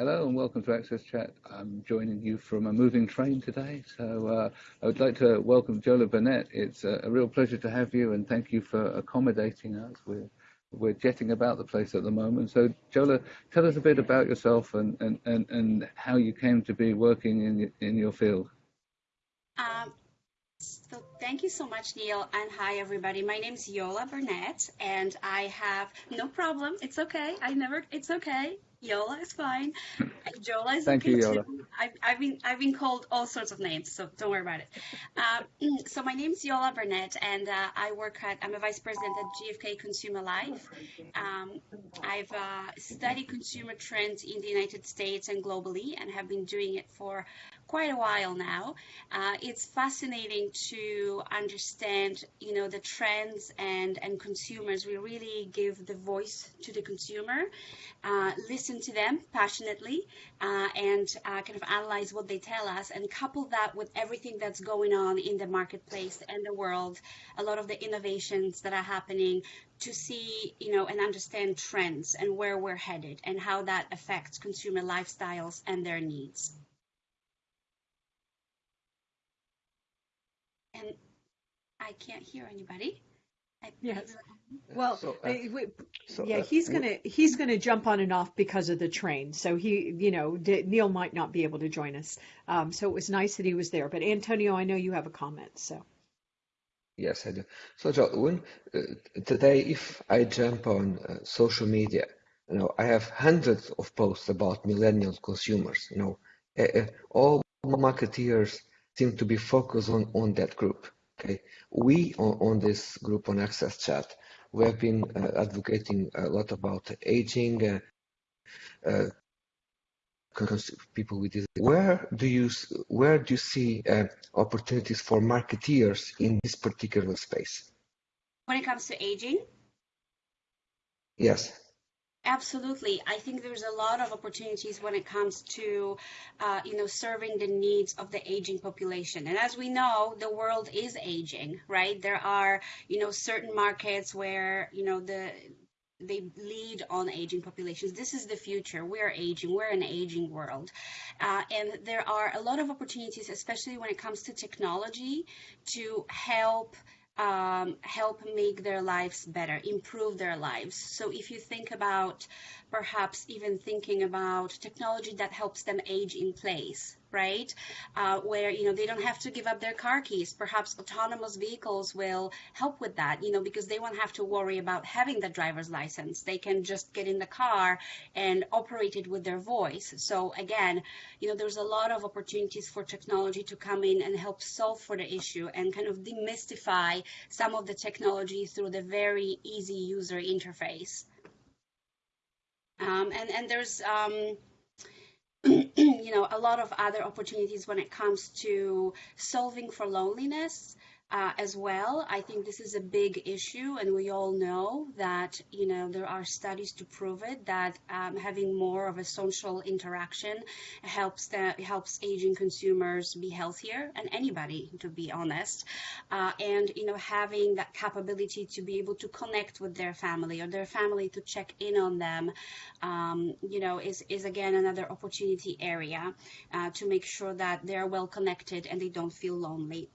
Hello and welcome to Access Chat. I'm joining you from a moving train today. So uh, I would like to welcome Jola Burnett. It's a, a, real pleasure to have you and thank you for accommodating us. We're, we're jetting about the place at the moment. So Jola, tell us a bit about yourself and, and, and, and how you came to be working in, in your field. Um, so thank you so much, Neil, and hi everybody. My name is Yola Burnett, and I have no problem. It's okay. I never. It's okay. Yola is fine. Yola is Thank okay you, Yola. too. I've, I've, been I've been called all sorts of names, so don't worry about it. Um, so my name is Yola Burnett, and uh, I work at I'm a vice president at GfK Consumer Life. Um, I've uh, studied consumer trends in the United States and globally, and have been doing it for quite a while now. Uh, it's fascinating to understand, you know, the trends and and consumers. We really give the voice to the consumer, uh, listen to them passionately, uh, and uh, kind of analyze what they tell us, and couple that with everything that's going on in the marketplace and the world, a lot of the innovations that are happening to see, you know, and understand trends and where we're headed and how that affects consumer lifestyles and their needs. And I can't hear anybody. I, yes. well, so, uh, so, yeah, uh, he's gonna he's gonna jump on and off because of the train. So he, you know, Neil might not be able to join us. Um, so it was nice that he was there. But Antonio, I know you have a comment. So. Yes, I do. So, John, when, uh, today, if I jump on uh, social media, you know, I have hundreds of posts about millennial consumers. You know, uh, all marketeers seem to be focused on, on that group. Okay, we on, on this group on Access Chat, we have been uh, advocating a lot about aging, uh, uh, people with this. Where do you where do you see uh, opportunities for marketeers in this particular space? When it comes to aging. Yes. Absolutely. I think there's a lot of opportunities when it comes to, uh, you know, serving the needs of the aging population. And as we know, the world is aging, right? There are, you know, certain markets where, you know, the they lead on aging populations. This is the future. We're aging. We're an aging world. Uh, and there are a lot of opportunities, especially when it comes to technology, to help um, help make their lives better, improve their lives. So if you think about perhaps even thinking about technology that helps them age in place, right? Uh, where, you know, they don't have to give up their car keys. Perhaps autonomous vehicles will help with that, you know, because they won't have to worry about having the driver's license. They can just get in the car and operate it with their voice. So again, you know, there's a lot of opportunities for technology to come in and help solve for the issue and kind of demystify some of the technology through the very easy user interface. Um, and, and there's, um, you know, a lot of other opportunities when it comes to solving for loneliness uh, as well. I think this is a big issue, and we all know that you know there are studies to prove it that um, having more of a social interaction helps that helps aging consumers be healthier, and anybody, to be honest, uh, and you know having that capability to be able to connect with their family or their family to check in on them, um, you know, is is again another opportunity area uh, to make sure that they're well connected and they don't feel lonely.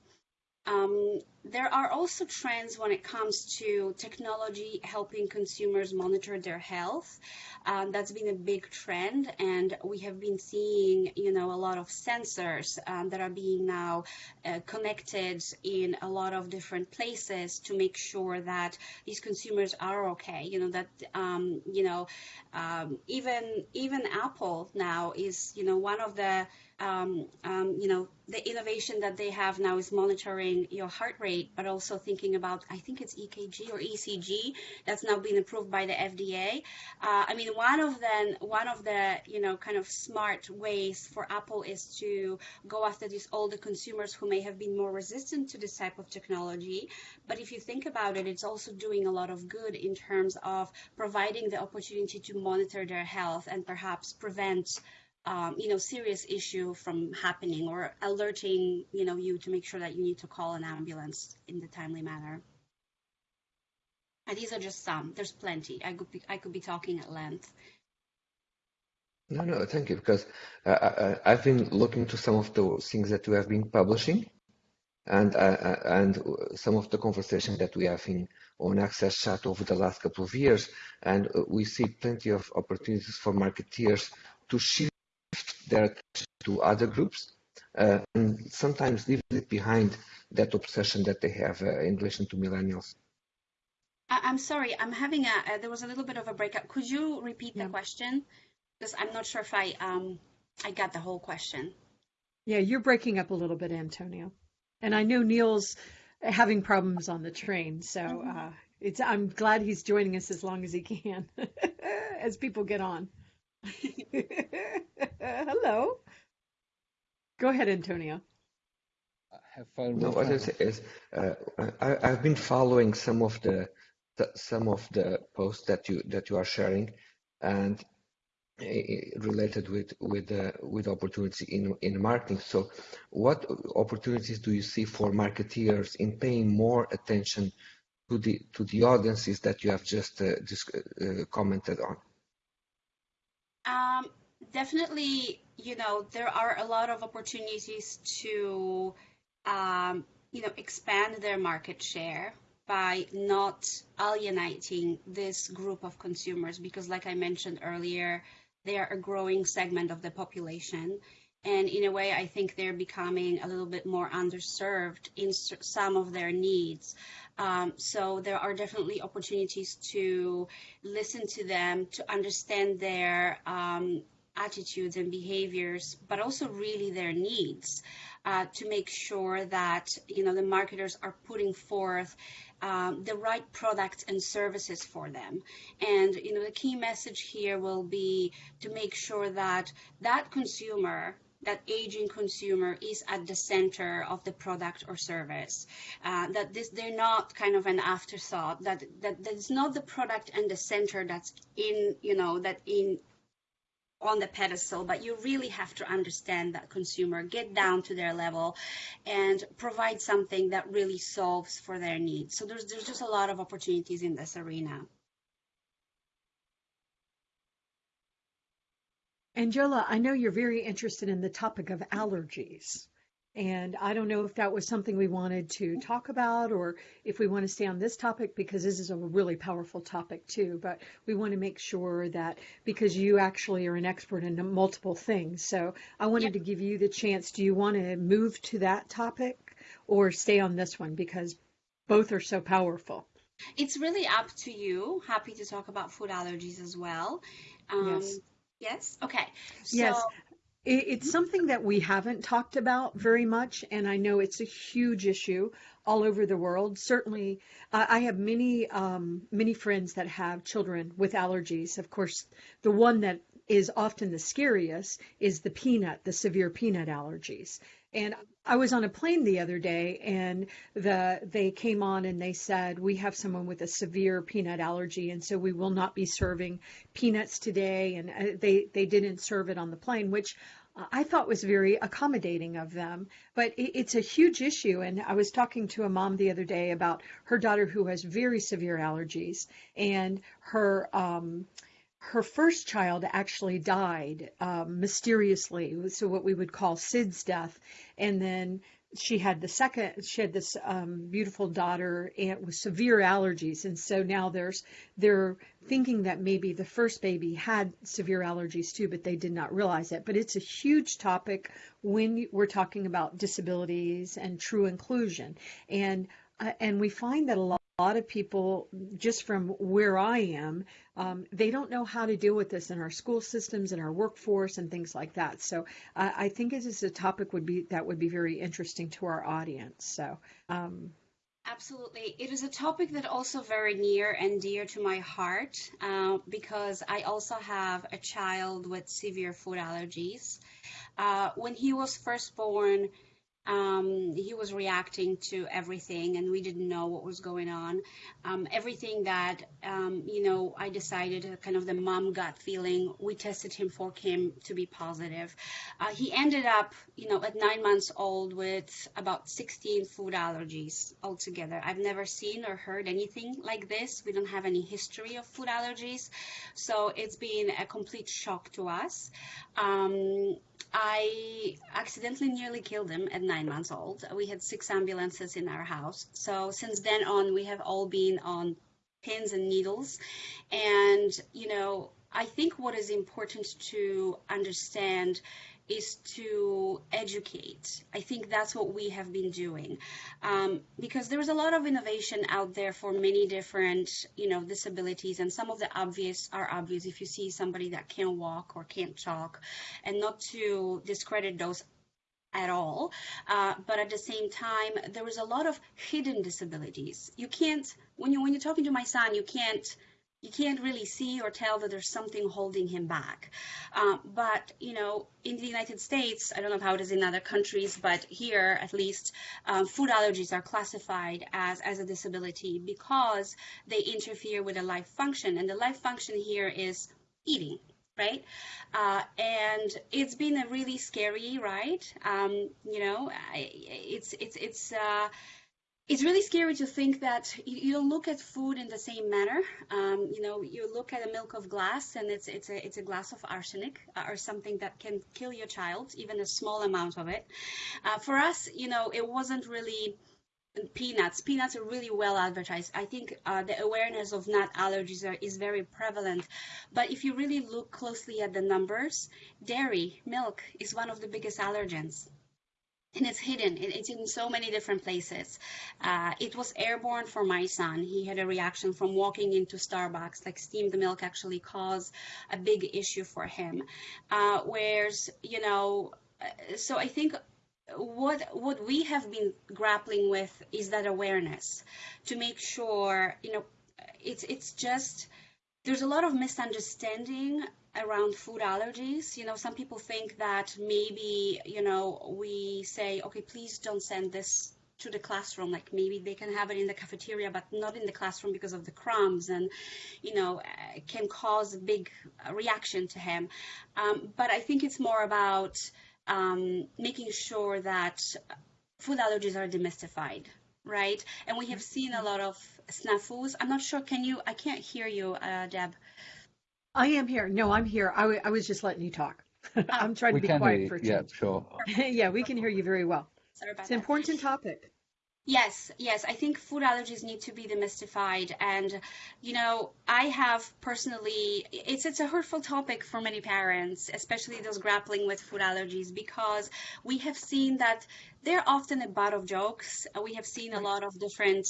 Um, there are also trends when it comes to technology helping consumers monitor their health. Um, that's been a big trend, and we have been seeing, you know, a lot of sensors um, that are being now uh, connected in a lot of different places to make sure that these consumers are okay. You know that, um, you know, um, even even Apple now is, you know, one of the um, um, you know, the innovation that they have now is monitoring your heart rate, but also thinking about, I think it's EKG or ECG that's now been approved by the FDA. Uh, I mean, one of the one of the you know kind of smart ways for Apple is to go after these older consumers who may have been more resistant to this type of technology. But if you think about it, it's also doing a lot of good in terms of providing the opportunity to monitor their health and perhaps prevent um, you know, serious issue from happening or alerting, you know, you to make sure that you need to call an ambulance in the timely manner. And these are just some. There's plenty. I could be, I could be talking at length. No, no, thank you, because uh, I, have been looking to some of the things that we have been publishing, and uh, and some of the conversation that we have in on Access Chat over the last couple of years, and we see plenty of opportunities for marketeers to shift their attention to other groups, uh, and sometimes leave it behind that obsession that they have uh, in relation to millennials. I'm sorry, I'm having a, there was a little bit of a breakup. Could you repeat yeah. the question? Because I'm not sure if I, um, I got the whole question. Yeah, you're breaking up a little bit, Antonio. And I know Neil's having problems on the train, so mm-hmm. uh, it's. I'm glad he's joining us as long as he can, as people get on. Hello. Go ahead, Antonio. Have fun. No, what I say is, uh, I, I've been following some of the the, some of the posts that you that you are sharing, and related with with uh, with opportunity in in marketing. So, what opportunities do you see for marketeers in paying more attention to the to the audiences that you have just uh, just uh, commented on? Um, definitely, you know, there are a lot of opportunities to, um, you know, expand their market share by not alienating this group of consumers because like i mentioned earlier they are a growing segment of the population and in a way i think they're becoming a little bit more underserved in some of their needs um, so there are definitely opportunities to listen to them to understand their um, attitudes and behaviors but also really their needs uh, to make sure that you know the marketers are putting forth um, the right products and services for them. And you know the key message here will be to make sure that that consumer that aging consumer is at the center of the product or service. Uh, that this they're not kind of an afterthought. That that that's not the product and the center that's in you know that in on the pedestal, but you really have to understand that consumer, get down to their level, and provide something that really solves for their needs. So there's there's just a lot of opportunities in this arena. Angela, I know you're very interested in the topic of allergies. And I don't know if that was something we wanted to talk about or if we want to stay on this topic because this is a really powerful topic too. But we want to make sure that because you actually are an expert in multiple things. So I wanted yep. to give you the chance. Do you want to move to that topic or stay on this one because both are so powerful? It's really up to you. Happy to talk about food allergies as well. Um, yes. Yes. Okay. So, yes. It's something that we haven't talked about very much, and I know it's a huge issue all over the world. Certainly, I have many um, many friends that have children with allergies. Of course, the one that is often the scariest is the peanut, the severe peanut allergies. And I was on a plane the other day and the they came on and they said we have someone with a severe peanut allergy and so we will not be serving peanuts today and uh, they they didn't serve it on the plane which I thought was very accommodating of them, but it's a huge issue. And I was talking to a mom the other day about her daughter who has very severe allergies, and her um, her first child actually died um, mysteriously, so what we would call SIDS death, and then she had the second she had this um, beautiful daughter and with severe allergies. And so now there's they're thinking that maybe the first baby had severe allergies too but they did not realize it. But it's a huge topic when we're talking about disabilities and true inclusion. And uh, and we find that a lot a lot of people, just from where I am, um, they don't know how to deal with this in our school systems and our workforce and things like that. So I think this is a topic would be that would be very interesting to our audience. So. Um, Absolutely. It is a topic that also very near and dear to my heart uh, because I also have a child with severe food allergies. Uh, when he was first born, Um, he was reacting to everything, and we didn't know what was going on. Um, everything that um, you know, I decided, uh, kind of the mom gut feeling. We tested him for came to be positive. Uh, he ended up, you know, at nine months old with about 16 food allergies altogether. I've never seen or heard anything like this. We don't have any history of food allergies, so it's been a complete shock to us. Um, I accidentally nearly killed him at nine months old. We had six ambulances in our house. So since then on, we have all been on pins and needles. And, you know, I think what is important to understand is to educate. I think that's what we have been doing um, because there is a lot of innovation out there for many different, you know, disabilities, and some of the obvious are obvious. If you see somebody that can't walk or can't talk, and not to discredit those at all, uh, but at the same time, there is a lot of hidden disabilities. You can't when you when you're talking to my son, you can't you can't really see or tell that there's something holding him back. Uh, but, you know, in the United States, I don't know how it is in other countries, but here at least, um, food allergies are classified as, as a disability because they interfere with a life function. And the life function here is eating right? Uh, and it's been a really scary ride. Um, you know, I, it's it's it's uh, it's really scary to think that you don't look at food in the same manner. Um, you know, you look at a milk of glass, and it's it's a it's a glass of arsenic uh, or something that can kill your child, even a small amount of it. Uh, for us, you know, it wasn't really peanuts. Peanuts are really well advertised. I think uh, the awareness of nut allergies are, is very prevalent. But if you really look closely at the numbers, dairy, milk is one of the biggest allergens and it's hidden. It's in so many different places. Uh, it was airborne for my son. He had a reaction from walking into Starbucks. Like steamed milk actually caused a big issue for him. Uh, whereas, you know, uh, so I think what what we have been grappling with is that awareness to make sure, you know, it's it's just there's a lot of misunderstanding around food allergies. You know, some people think that maybe, you know, we say, okay, please don't send this to the classroom. Like maybe they can have it in the cafeteria, but not in the classroom because of the crumbs and, you know, can cause a big reaction to him. Um, but I think it's more about um, making sure that food allergies are demystified. Right, and we have seen a lot of snafus. I'm not sure. Can you? I can't hear you, uh, Deb. I am here. No, I'm here. I, w- I was just letting you talk. I'm trying to be quiet for a Yeah, sure. yeah, we can hear you very well. Sorry about It's an that. important topic. Yes, yes. I think food allergies need to be demystified, and you know, I have personally, it's it's a hurtful topic for many parents, especially those grappling with food allergies, because we have seen that they're often a butt of jokes. We have seen a lot of different,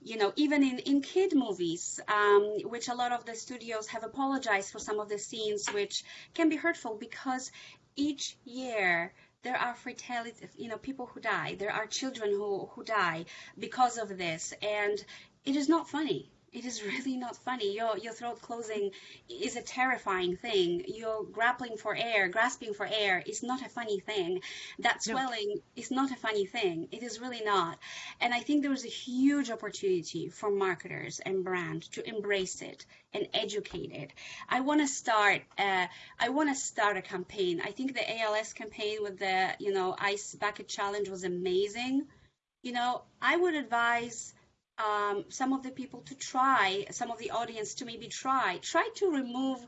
you know, even in in kid movies, um, which a lot of the studios have apologized for some of the scenes, which can be hurtful because each year there are fatality, you know, people who die. There are children who, who die because of this. And it is not funny. It is really not funny. Your, your throat closing is a terrifying thing. You're grappling for air, grasping for air is not a funny thing. That No. swelling is not a funny thing. It is really not. And I think there is a huge opportunity for marketers and brand to embrace it and educate it. I want to start. Uh, I want to start a campaign. I think the ALS campaign with the you know ice bucket challenge was amazing. You know, I would advise um, some of the people to try, some of the audience to maybe try, try to remove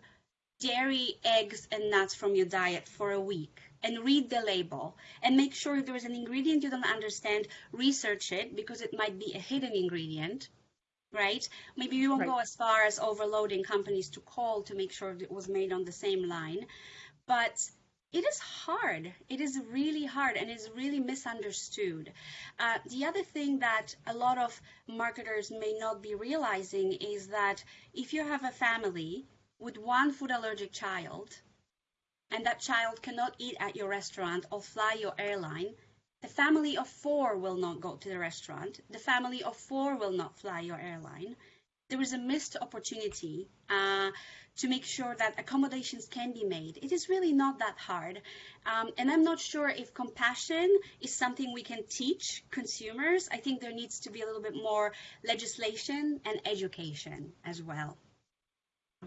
dairy, eggs, and nuts from your diet for a week and read the label and make sure if there is an ingredient you don't understand, research it because it might be a hidden ingredient. Right? Maybe you won't Right. go as far as overloading companies to call to make sure it was made on the same line. But it is hard. It is really hard and is really misunderstood. Uh, the other thing that a lot of marketers may not be realizing is that if you have a family with one food allergic child and that child cannot eat at your restaurant or fly your airline, the family of four will not go to the restaurant. The family of four will not fly your airline. There is a missed opportunity uh, to make sure that accommodations can be made. It is really not that hard. Um, and I'm not sure if compassion is something we can teach consumers. I think there needs to be a little bit more legislation and education as well.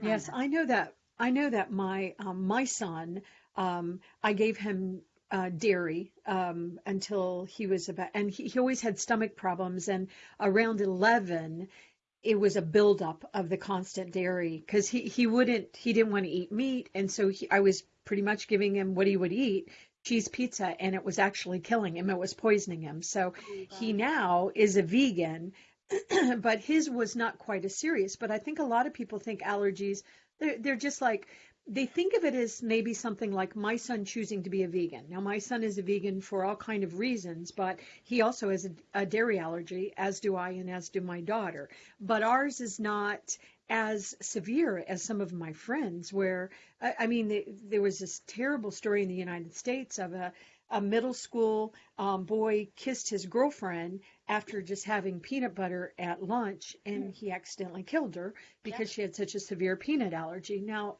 Yes, I know that. I know that my um, my son, um, I gave him uh, dairy um, until he was about, and he, he always had stomach problems. And around 11, it was a buildup of the constant dairy because he, he wouldn't, he didn't want to eat meat. And so he, I was pretty much giving him what he would eat cheese pizza and it was actually killing him. It was poisoning him. So Oh, he now is a vegan, but his was not quite as serious. But I think a lot of people think allergies, they're, they're just like, they think of it as maybe something like my son choosing to be a vegan. Now, my son is a vegan for all kind of reasons, but he also has a, a dairy allergy, as do I, and as do my daughter. But ours is not as severe as some of my friends. Where I, I mean, the, there was this terrible story in the United States of a a middle school um, boy kissed his girlfriend after just having peanut butter at lunch, and he accidentally killed her because she had such a severe peanut allergy. Now,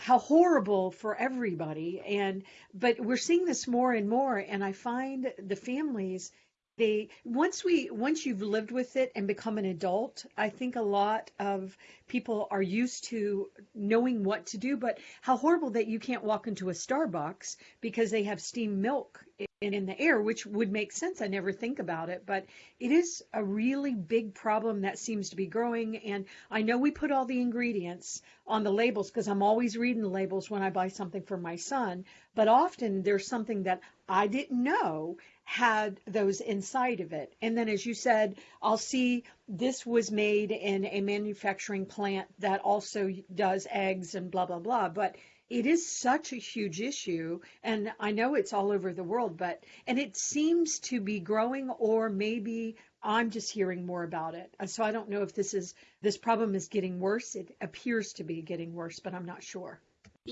how horrible for everybody. And but we're seeing this more and more and i find the families they once we once you've lived with it and become an adult i think a lot of people are used to knowing what to do but how horrible that you can't walk into a starbucks because they have steamed milk in, in the air which would make sense. I never think about it but it is a really big problem that seems to be growing. And i know we put all the ingredients on the labels because i'm always reading the labels when i buy something for my son but often there's something that i didn't know had those inside of it. And then, as you said, I'll see this was made in a manufacturing plant that also does eggs and blah, blah, blah. But it is such a huge issue. And I know it's all over the world, but, and it seems to be growing, or maybe I'm just hearing more about it. So I don't know if this is, this problem is getting worse. It appears to be getting worse, but I'm not sure.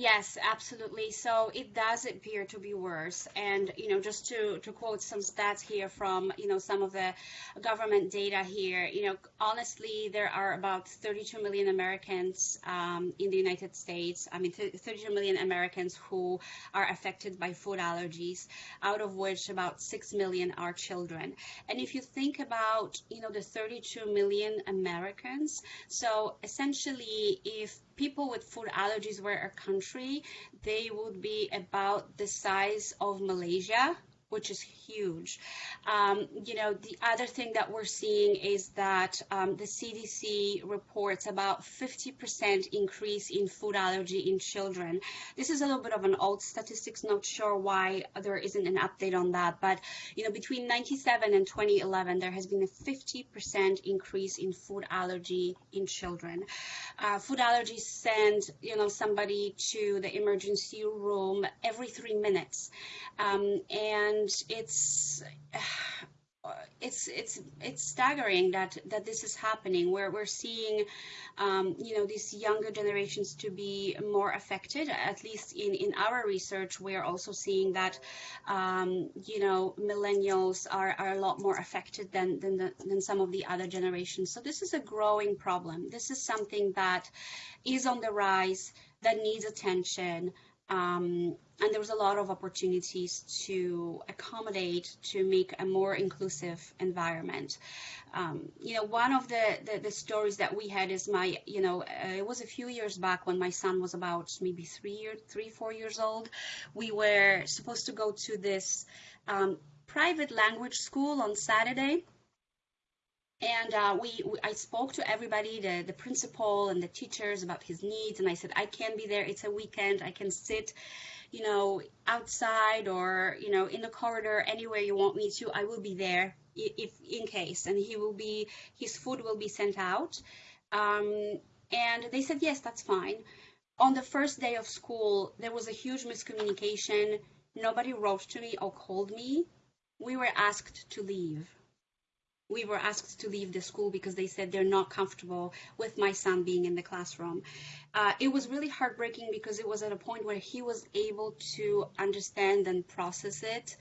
Yes, absolutely. So it does appear to be worse. And, you know, just to, to quote some stats here from, you know, some of the government data here, you know, honestly, there are about 32 million Americans um, in the United States. I mean, 32 million Americans who are affected by food allergies, out of which about 6 million are children. And if you think about, you know, the 32 million Americans, so essentially, if people with food allergies were a country, they would be about the size of Malaysia, which is huge. Um, you know, the other thing that we're seeing is that um, the CDC reports about 50% increase in food allergy in children. This is a little bit of an old statistics, not sure why there isn't an update on that, but you know, between 97 and 2011, there has been a 50% increase in food allergy in children. Uh, food allergies send, you know, somebody to the emergency room every three minutes. Um, and it's it's it's it's staggering that that this is happening. Where we're seeing um, you know these younger generations to be more affected at least in in our research. We're also seeing that um, you know millennials are, are a lot more affected than than, the, than some of the other generations. So this is a growing problem. This is something that is on the rise that needs attention um, and there was a lot of opportunities to accommodate to make a more inclusive environment um, you know one of the, the, the stories that we had is my you know uh, it was a few years back when my son was about maybe three year three four years old we were supposed to go to this um, private language school on saturday and uh, we, we, I spoke to everybody, the, the principal and the teachers about his needs, and I said I can be there. It's a weekend. I can sit, you know, outside or you know in the corridor, anywhere you want me to. I will be there if in case, and he will be his food will be sent out. Um, and they said yes, that's fine. On the first day of school, there was a huge miscommunication. Nobody wrote to me or called me. We were asked to leave we were asked to leave the school because they said they're not comfortable with my son being in the classroom. Uh, it was really heartbreaking because it was at a point where he was able to understand and process it.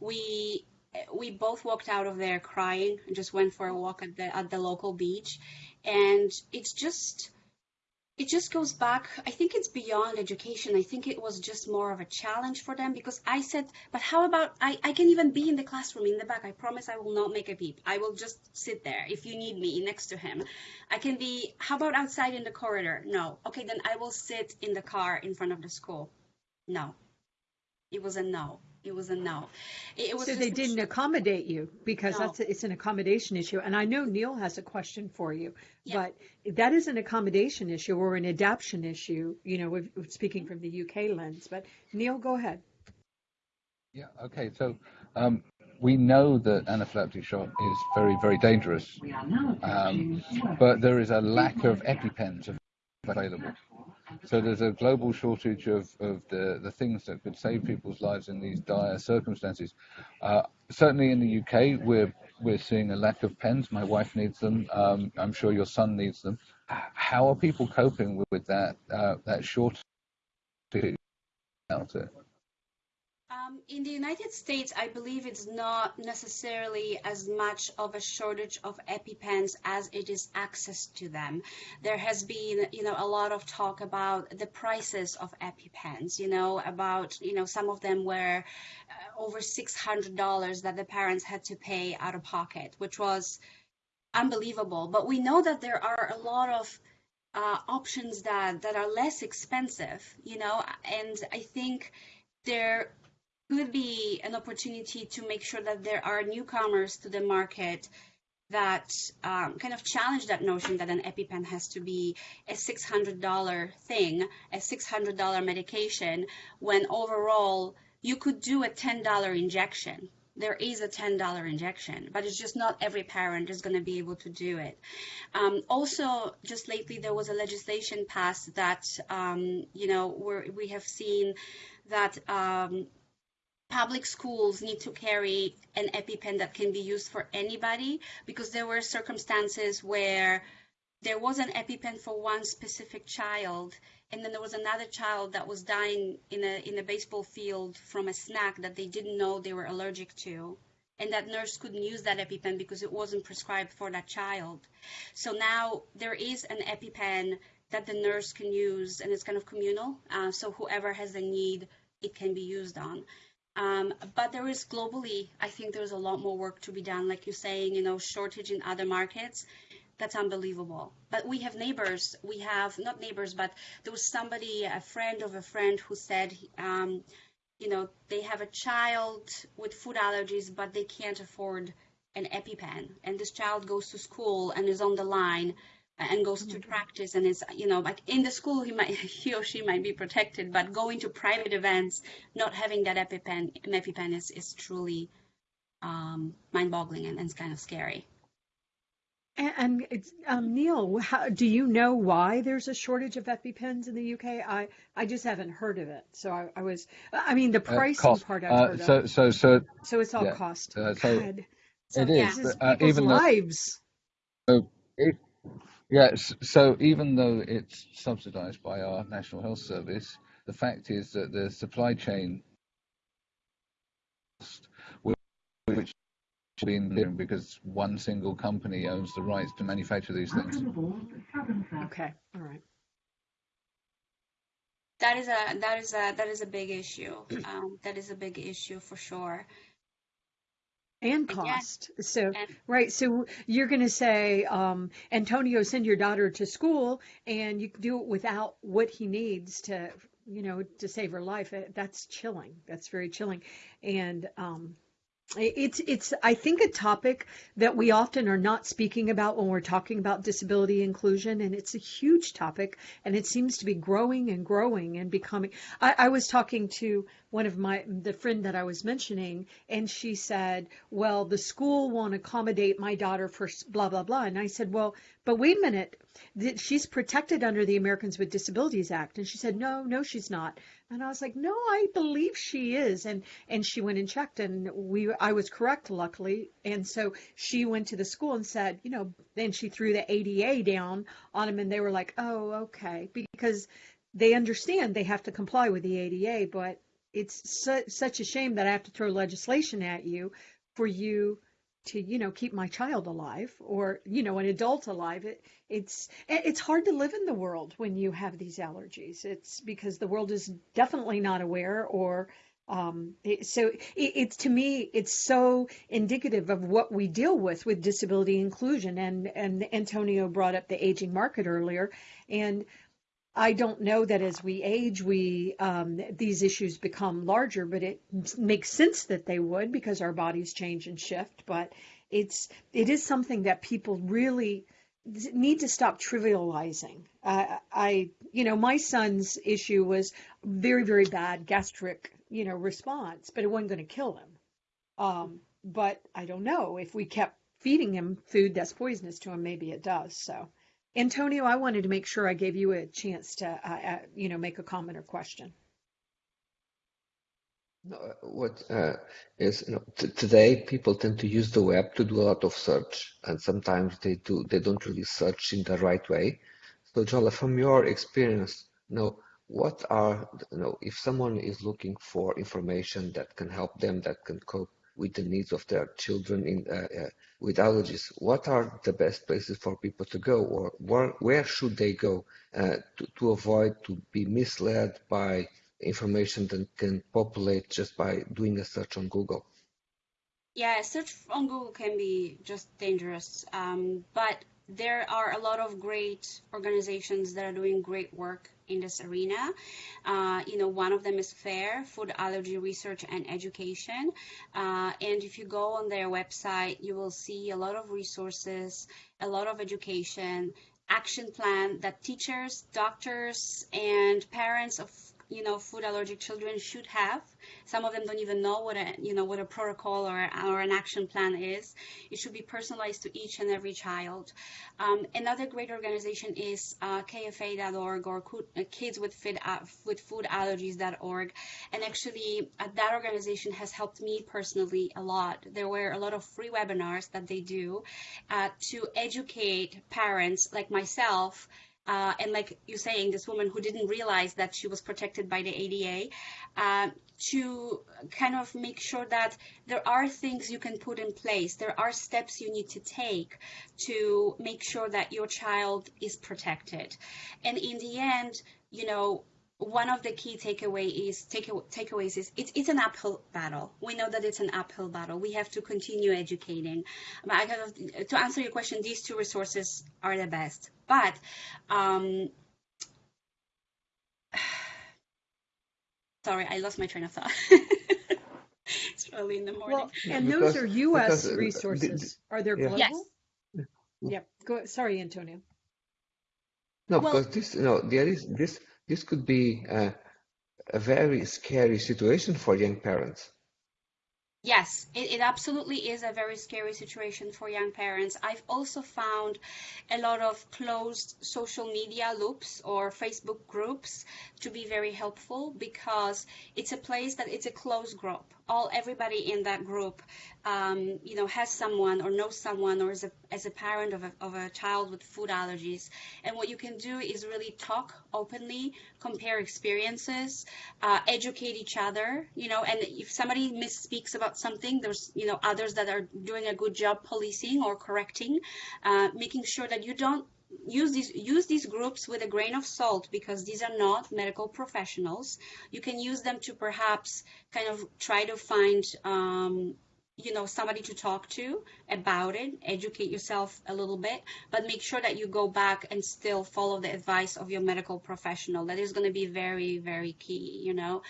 We we both walked out of there crying and just went for a walk at the at the local beach, and it's just it just goes back. I think it's beyond education. I think it was just more of a challenge for them because I said, but how about I, I can even be in the classroom in the back. I promise I will not make a peep. I will just sit there if you need me next to him. I can be, how about outside in the corridor? No. Okay, then I will sit in the car in front of the school. No. It was a no. It was a no. It, it was So they didn't accommodate you because No. that's, it's an accommodation issue. And I know Neil has a question for you, Yeah. but that is an accommodation issue or an adaption issue, you know, if- if speaking from the UK lens. But Neil, go ahead. Yeah. Okay. So um, we know that anaphylactic shock is very, very dangerous, um, but there is a lack of EpiPens available. So there's a global shortage of, of the, the things that could save people's lives in these dire circumstances. Uh, certainly in the UK, we're we're seeing a lack of pens. My wife needs them. Um, I'm sure your son needs them. How are people coping with, with that uh, that shortage? Um, in the United States, I believe it's not necessarily as much of a shortage of EpiPens as it is access to them. There has been, you know, a lot of talk about the prices of EpiPens, you know, about, you know, some of them were uh, over $600 that the parents had to pay out of pocket, which was unbelievable. But we know that there are a lot of uh, options that, that are less expensive, you know, and I think there could be an opportunity to make sure that there are newcomers to the market that um, kind of challenge that notion that an EpiPen has to be a $600 thing, a $600 medication, when overall you could do a $10 injection. There is a $10 injection, but it's just not every parent is going to be able to do it. Um, also, just lately, there was a legislation passed that, um, you know, we have seen that um, public schools need to carry an EpiPen that can be used for anybody because there were circumstances where there was an EpiPen for one specific child and then there was another child that was dying in a in a baseball field from a snack that they didn't know they were allergic to and that nurse couldn't use that EpiPen because it wasn't prescribed for that child. So now there is an EpiPen that the nurse can use and it's kind of communal. Uh, so whoever has a need, it can be used on. Um, but there is globally, I think there's a lot more work to be done. Like you're saying, you know, shortage in other markets. That's unbelievable. But we have neighbors. We have not neighbors, but there was somebody, a friend of a friend, who said, um, you know, they have a child with food allergies, but they can't afford an EpiPen. And this child goes to school and is on the line and goes to practice and is you know like in the school he might he or she might be protected but going to private events not having that epipen epipen is, is truly um, mind-boggling and, and it's kind of scary And, and it's, um, Neil, how, do you know why there's a shortage of EpiPens in the UK? I, I just haven't heard of it. So I, I was, I mean, the Uh, pricing cost. part I've Uh, heard so of. so so So it's all yeah. cost. Uh, so God. so it yeah is, This is but uh, people's even though lives. so it, yes, so even though it's subsidised by our National Health Service, the fact is that the supply chain, which has been there because one single company owns the rights to manufacture these things. Okay. All right. that is a that is a that is a big issue um, that is a big issue for sure And cost. So, and right. So you're going to say, um, Antonio, send your daughter to school and you can do it without what he needs to, you know, to save her life. That's chilling. That's very chilling. And, um, it's, it's, I think a topic that we often are not speaking about when we're talking about disability inclusion. And it's a huge topic and it seems to be growing and growing and becoming, I, I was talking to one of my, the friend that I was mentioning and she said, well, the school won't accommodate my daughter for blah, blah, blah. And I said, well, but wait a minute. Th- She's protected under the Americans with Disabilities Act. And she said, no, no, she's not. And I was like, no, I believe she is. And, and she went and checked and we, I was correct, luckily. And so she went to the school and said, you know, then she threw the ADA down on them and they were like, oh, okay. Because they understand they have to comply with the ADA, but it's su- such a shame that I have to throw legislation at you for you to you know keep my child alive or you know an adult alive it it's it's hard to live in the world when you have these allergies. It's because the world is definitely not aware or um, it, so it, it's to me it's so indicative of what we deal with with disability inclusion. And and Antonio brought up the aging market earlier. And I don't know that as we age, we um, these issues become larger, but it makes sense that they would because our bodies change and shift. But it's it is something that people really need to stop trivializing. Uh, I, you know, my son's issue was very, very bad gastric, you know, response, but it wasn't going to kill him. Um, but I don't know if we kept feeding him food that's poisonous to him, maybe it does. So Antonio, I wanted to make sure I gave you a chance to, uh, uh, you know, make a comment or question. No, what uh, is you know, today people tend to use the web to do a lot of search, and sometimes they do they don't really search in the right way. So, Jola, from your experience, you know, what are you know if someone is looking for information that can help them, that can cope with the needs of their children in uh, uh, with allergies, what are the best places for people to go, or where, where should they go uh, to, to avoid to be misled by information that can populate just by doing a search on Google? Yeah, search on Google can be just dangerous, um, but there are a lot of great organizations that are doing great work in this arena. Uh, you know, one of them is FARE, Food Allergy Research and Education. Uh, and if you go on their website, you will see a lot of resources, a lot of education, action plan that teachers, doctors, and parents of you know food allergic children should have. Some of them don't even know what a you know what a protocol or, or an action plan is. It should be personalized to each and every child. Um, another great organization is uh, kfa.org or uh, kids with, food, uh, with food allergies.org and actually uh, that organization has helped me personally a lot. There were a lot of free webinars that they do uh, to educate parents like myself uh, and like you're saying, this woman who didn't realize that she was protected by the ADA, uh, to kind of make sure that there are things you can put in place, there are steps you need to take to make sure that your child is protected. And in the end, you know, one of the key takeaway is take, takeaways is it's, it's an uphill battle. We know that it's an uphill battle. We have to continue educating. But I kind of, to answer your question, these two resources are the best. But um, sorry, I lost my train of thought. it's early in the morning. Well, and because, those are U.S. Because, uh, resources. The, the, are there global? Yes. Yeah. Go. Sorry, Antonio. No, well, because this, you know, there is this this could be a, a very scary situation for young parents. Yes, it, it, absolutely is a very scary situation for young parents. I've also found a lot of closed social media loops or Facebook groups to be very helpful because it's a place that it's a closed group all everybody in that group um, you know has someone or knows someone or is a, as a parent of a, of a child with food allergies. And what you can do is really talk openly compare experiences uh, educate each other you know and if somebody misspeaks about something there's you know others that are doing a good job policing or correcting uh, making sure that you don't use these use these groups with a grain of salt because these are not medical professionals. You can use them to perhaps kind of try to find um, you know somebody to talk to about it educate yourself a little bit but make sure that you go back and still follow the advice of your medical professional that is going to be very very key you know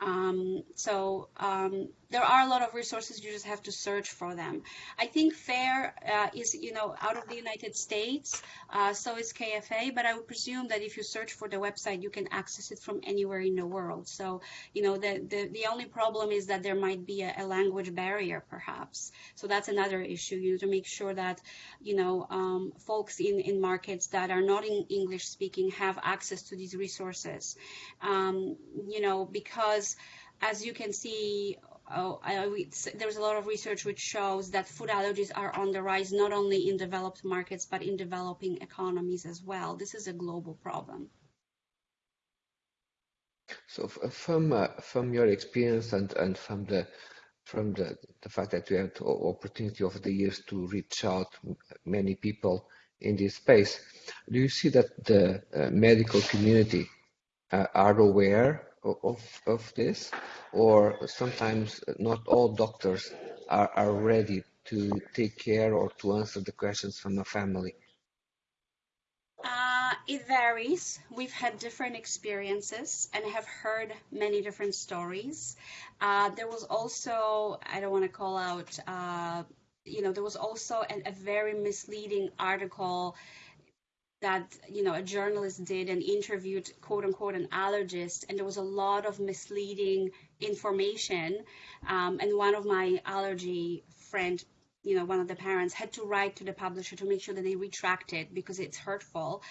um, so um, there are a lot of resources. You just have to search for them. I think FARE uh, is, you know, out of the United States. Uh, so is KFA. But I would presume that if you search for the website, you can access it from anywhere in the world. So, you know, the the, the only problem is that there might be a, a language barrier, perhaps. So that's another issue. You need to make sure that, you know, um, folks in in markets that are not in English speaking have access to these resources. Um, you know, because as you can see oh, I, there's a lot of research which shows that food allergies are on the rise not only in developed markets but in developing economies as well. This is a global problem. So from uh, from your experience and and from the from the, the fact that we have the opportunity over the years to reach out many people in this space. Do you see that the uh, medical community uh, are aware of, of this, or sometimes not all doctors are, are ready to take care or to answer the questions from a family? Uh, it varies. We've had different experiences and have heard many different stories. Uh, there was also, I don't want to call out, uh, you know, there was also an, a very misleading article that you know a journalist did and interviewed quote unquote an allergist and there was a lot of misleading information. Um, and one of my allergy friend you know one of the parents had to write to the publisher to make sure that they retract it because it's hurtful.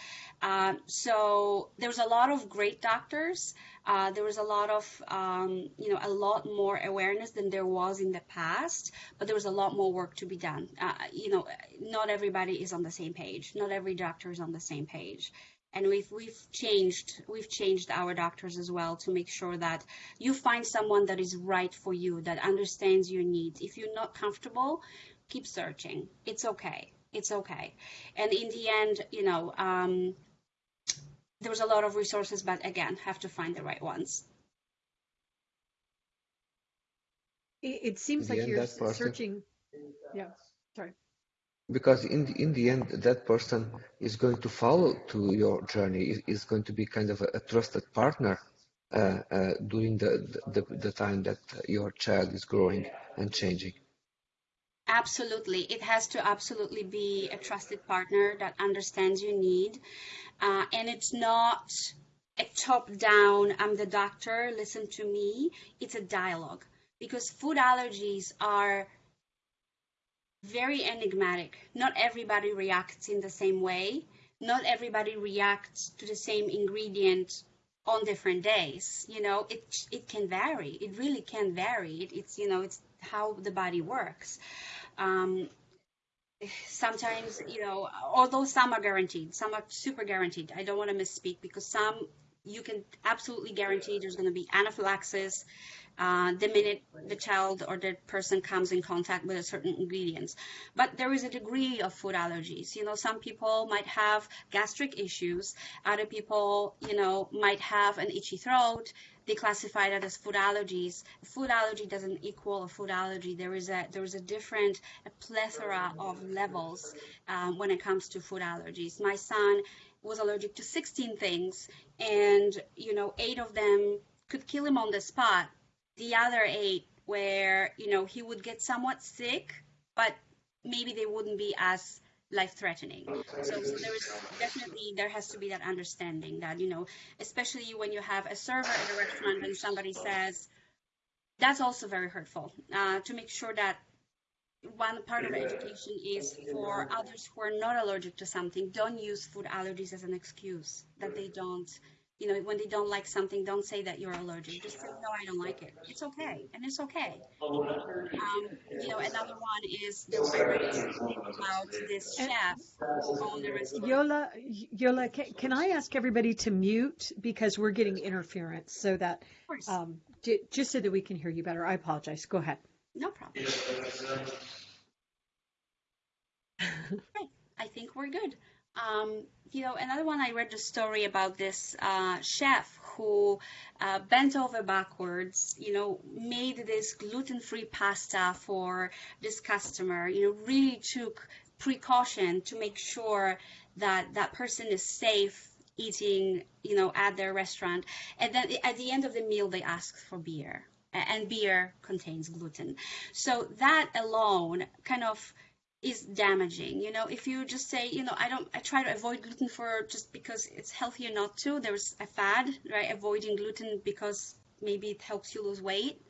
Uh, so there was a lot of great doctors. Uh, there was a lot of um, you know a lot more awareness than there was in the past but there was a lot more work to be done. Uh, you know not everybody is on the same page. Not every doctor is on the same page. And we've we've changed we've changed our doctors as well to make sure that you find someone that is right for you that understands your needs. If you're not comfortable keep searching. It's okay. It's okay. And in the end, you know, um, there was a lot of resources, but again, have to find the right ones. It, it seems like you're searching. Yeah, sorry. Because in the, in the end, that person is going to follow to your journey. Is going to be kind of a, a trusted partner uh, uh, during the, the the time that your child is growing and changing. Absolutely. It has to absolutely be a trusted partner that understands your need. Uh, and it's not a top down, I'm the doctor, listen to me. It's a dialogue because food allergies are very enigmatic. Not everybody reacts in the same way. Not everybody reacts to the same ingredient on different days. You know, it it can vary. It really can vary. It, it's you know, it's how the body works. Um, sometimes, you know, although some are guaranteed, some are super guaranteed. I don't want to misspeak because some you can absolutely guarantee there's going to be anaphylaxis uh, the minute the child or the person comes in contact with a certain ingredients. But there is a degree of food allergies. You know, some people might have gastric issues. Other people, you know, might have an itchy throat they classify that as food allergies. Food allergy doesn't equal a food allergy. There is a there is a different a plethora of levels um, when it comes to food allergies. My son was allergic to 16 things, and you know, eight of them could kill him on the spot. The other eight, where you know he would get somewhat sick, but maybe they wouldn't be as life threatening. So, so there is definitely there has to be that understanding that you know, especially when you have a server at a restaurant and somebody says, that's also very hurtful. Uh, to make sure that one part of education is for others who are not allergic to something, don't use food allergies as an excuse that they don't you know, when they don't like something, don't say that you're allergic. Just say, no, I don't like it. It's okay. And it's okay. Um, you know, another one is I read about this chef on the restaurant. Yola, Yola, can, can, I ask everybody to mute because we're getting interference so that, um, just so that we can hear you better. I apologize. Go ahead. No problem. okay. I think we're good. Um, you know, another one I read the story about this uh, chef who uh, bent over backwards, you know, made this gluten-free pasta for this customer, you know, really took precaution to make sure that that person is safe eating, you know, at their restaurant. And then at the end of the meal, they ask for beer and beer contains gluten. So that alone kind of is damaging. You know, if you just say, you know, I don't, I try to avoid gluten for just because it's healthier not to. There's a fad, right? Avoiding gluten because maybe it helps you lose weight.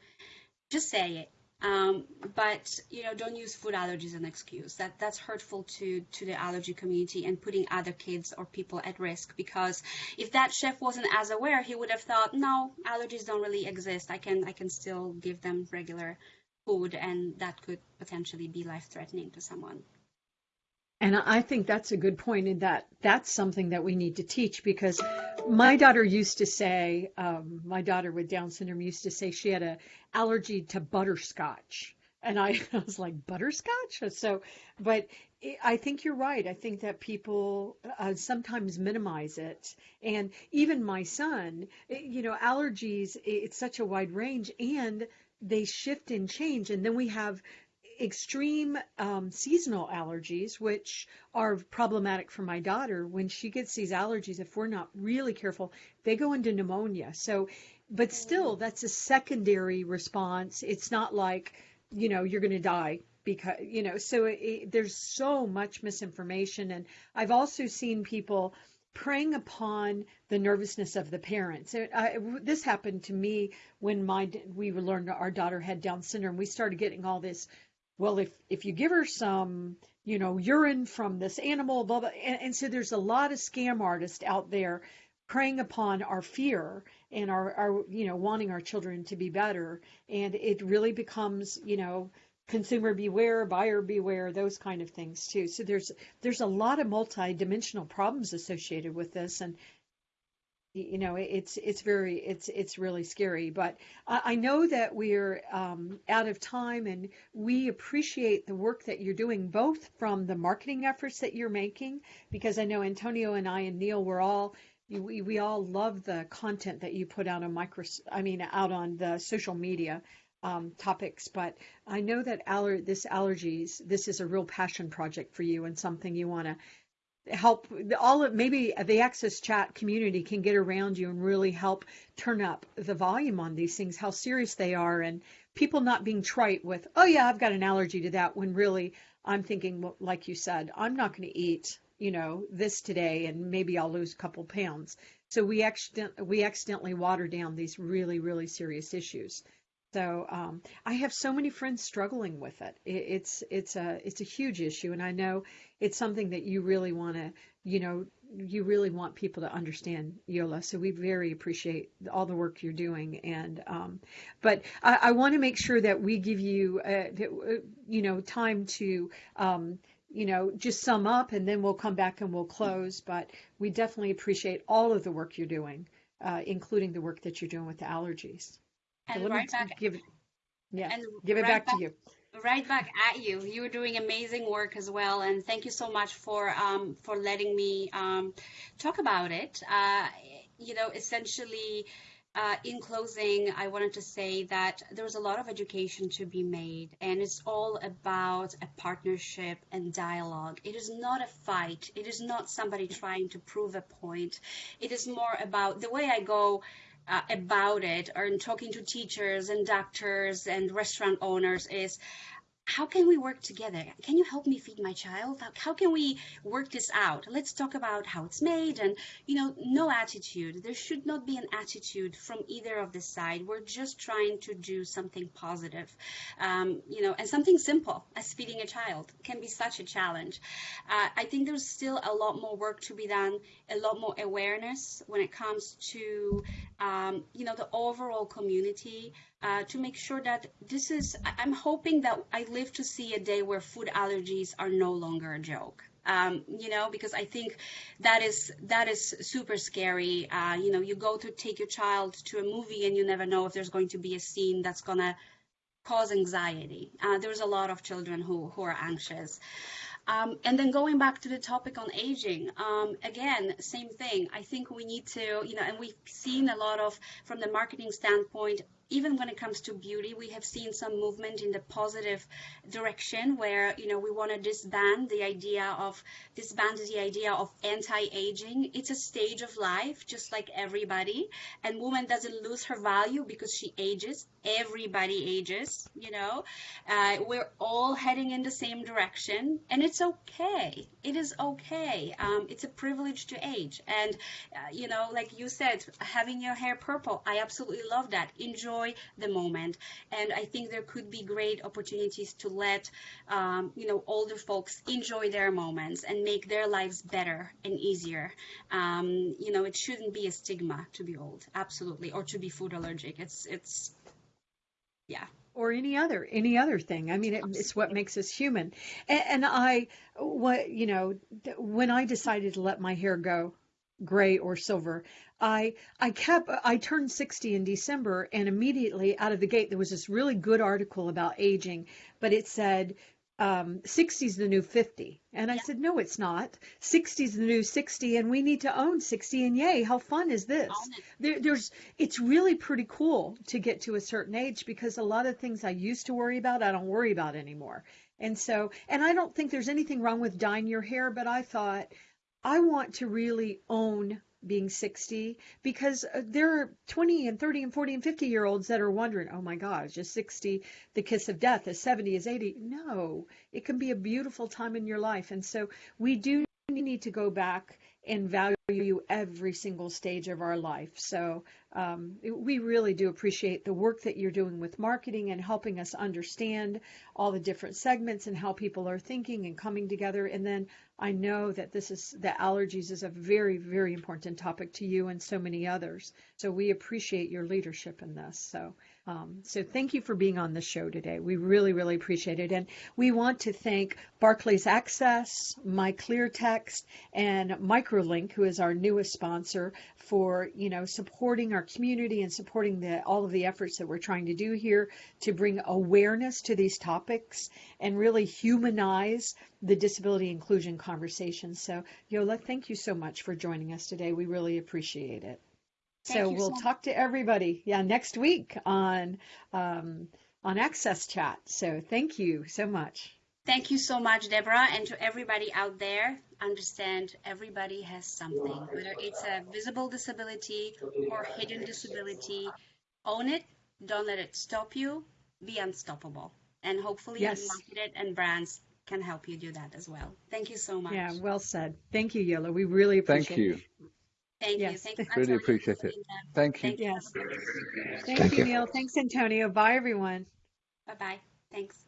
Just say it. Um, but you know, don't use food allergies as an excuse. That that's hurtful to to the allergy community and putting other kids or people at risk. Because if that chef wasn't as aware, he would have thought, no, allergies don't really exist. I can I can still give them regular food, and that could potentially be life threatening to someone. And I think that's a good point in that that's something that we need to teach because my daughter used to say, um, my daughter with Down syndrome used to say she had a allergy to butterscotch. And I, I was like, butterscotch? So, but I think you're right. I think that people uh, sometimes minimize it. And even my son, you know, allergies, it's such a wide range and they shift and change. And then we have extreme um, seasonal allergies, which are problematic for my daughter. When she gets these allergies, if we're not really careful, they go into pneumonia. So, but still, that's a secondary response. It's not like, you know, you're going to die because, you know, so it, there's so much misinformation. And I've also seen people preying upon the nervousness of the parents. It, I, this happened to me when my we were learned our daughter had Down syndrome. We started getting all this well, if if you give her some, you know, urine from this animal, blah blah, and, and so there's a lot of scam artists out there preying upon our fear and our, our you know wanting our children to be better and it really becomes you know consumer beware buyer beware those kind of things too. So there's there's a lot of multi-dimensional problems associated with this and you know it's it's very it's it's really scary. But i, I know that we're um, out of time and we appreciate the work that you're doing both from the marketing efforts that you're making because i know antonio and i and neil were all we, we all love the content that you put out on micro i mean out on the social media um, topics but i know that aller- this allergies this is a real passion project for you and something you want to help all of maybe the AXSChat community can get around you and really help turn up the volume on these things how serious they are and people not being trite with oh yeah i've got an allergy to that when really i'm thinking like you said i'm not going to eat you know this today and maybe i'll lose a couple pounds. So we accident we accidentally water down these really really serious issues so um, I have so many friends struggling with it. it. It's it's a it's a huge issue, and I know it's something that you really want to, you know, you really want people to understand Yola. So we very appreciate all the work you're doing. And um, but I, I want to make sure that we give you, uh, you know, time to. Um, you know, just sum up and then we'll come back and we'll close. But we definitely appreciate all of the work you're doing, uh, including the work that you're doing with the allergies. And so right back, give it, yeah, and give it right back, back, to you. Right back at you. You are doing amazing work as well, and thank you so much for um, for letting me um, talk about it. Uh, you know, essentially. Uh, in closing, I wanted to say that there's a lot of education to be made, and it's all about a partnership and dialogue. It is not a fight. It is not somebody trying to prove a point. It is more about the way I go uh, about it or in talking to teachers and doctors and restaurant owners is how can we work together? Can you help me feed my child? How, can we work this out? Let's talk about how it's made and, you know, no attitude. There should not be an attitude from either of the side. We're just trying to do something positive, um, you know, and something simple as feeding a child can be such a challenge. Uh, I think there's still a lot more work to be done, a lot more awareness when it comes to, um, you know, the overall community uh, to make sure that this is, I'm hoping that I live to see a day where food allergies are no longer a joke. Um, you know, because I think that is that is super scary. Uh, you know, you go to take your child to a movie and you never know if there's going to be a scene that's gonna cause anxiety. Uh, there's a lot of children who who are anxious. Um, and then going back to the topic on aging, um, again, same thing. I think we need to, you know, and we've seen a lot of, from the marketing standpoint, even when it comes to beauty, we have seen some movement in the positive direction where, you know, we want to disband the idea of, disband the idea of anti-aging. It's a stage of life, just like everybody. And woman doesn't lose her value because she ages. Everybody ages, you know. Uh, we're all heading in the same direction and it's okay. It is okay. Um, it's a privilege to age. And, uh, you know, like you said, having your hair purple, I absolutely love that. Enjoy enjoy the moment. And I think there could be great opportunities to let, um, you know, older folks enjoy their moments and make their lives better and easier. Um, you know, it shouldn't be a stigma to be old, absolutely, or to be food allergic. It's, it's, Yeah. or any other any other thing. I mean, it, it's what makes us human. And, and I, what you know, when I decided to let my hair go gray or silver, I I kept I turned 60 in December, and immediately out of the gate there was this really good article about aging, but it said. Um, 60 is the new 50. And I Yeah. said, no, it's not. 60 is the new 60, and we need to own 60. And yay, how fun is this? There, there's it's really pretty cool to get to a certain age because a lot of things I used to worry about I don't worry about anymore. And so and I don't think there's anything wrong with dyeing your hair, but I thought I want to really own being 60 because uh, there are 20 and 30 and 40 and 50 year olds that are wondering, oh my gosh, is 60 the kiss of death? Is 70? Is 80? No, it can be a beautiful time in your life. And so we do need to go back and value every single stage of our life. So um, we really do appreciate the work that you're doing with marketing and helping us understand all the different segments and how people are thinking and coming together. And then I know that this is that allergies is a very, very important topic to you and so many others. So we appreciate your leadership in this. So um, so thank you for being on the show today. We really, really appreciate it. And we want to thank Barclays Access, My Clear Text, and Microlink, who is our newest sponsor, for you know supporting our community and supporting the all of the efforts that we're trying to do here to bring awareness to these topics and really humanize the disability inclusion conversation. So Yola, thank you so much for joining us today. We really appreciate it. Thank so we'll so talk to everybody, yeah, next week on um, on AXSChat. So thank you so much. Thank you so much, Deborah, and to everybody out there. Understand everybody has something, whether it's a visible disability or hidden disability. Own it. Don't let it stop you. Be unstoppable. And hopefully, Yes. marketed and brands can help you do that as well. Thank you so much. Yeah, well said. Thank you, Yola. We really appreciate Thank you. Thank you. Thank you. Really appreciate it. Thank you. Thank you. Yes. Thank, Thank you, you. Neil. Thanks, Antonio. Bye, everyone. Bye bye. Thanks.